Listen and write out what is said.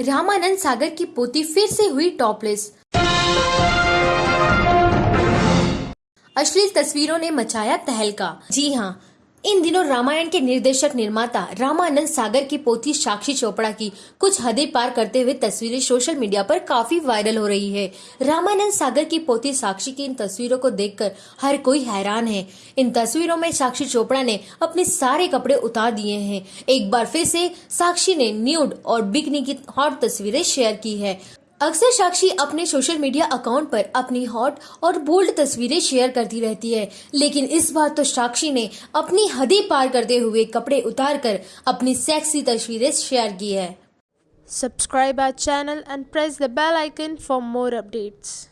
रामानंद सागर की पोती फिर से हुई टॉपलेस। अश्लील तस्वीरों ने मचाया तहलका। जी हाँ इन दिनों रामायण के निर्देशक निर्माता रामानंद सागर की पोती साक्षी चोपड़ा की कुछ हदें पार करते हुए तस्वीरें सोशल मीडिया पर काफ़ी वायरल हो रही है। रामानंद सागर की पोती साक्षी की इन तस्वीरों को देखकर हर कोई हैरान है। इन तस्वीरों में साक्षी चोपड़ा ने अपने सारे कपड़े उतार दिए हैं। एक बार फिर से साक्षी ने न्यूड और बिकनी की हॉट तस्वीरें शेयर की है। अक्सर साक्षी अपने सोशल मीडिया अकाउंट पर अपनी हॉट और बोल्ड तस्वीरें शेयर करती रहती है लेकिन इस बार तो साक्षी ने अपनी हदें पार करते हुए कपड़े उतार कर अपनी सेक्सी तस्वीरें शेयर की है subscribe our channel and press the bell icon for more updates.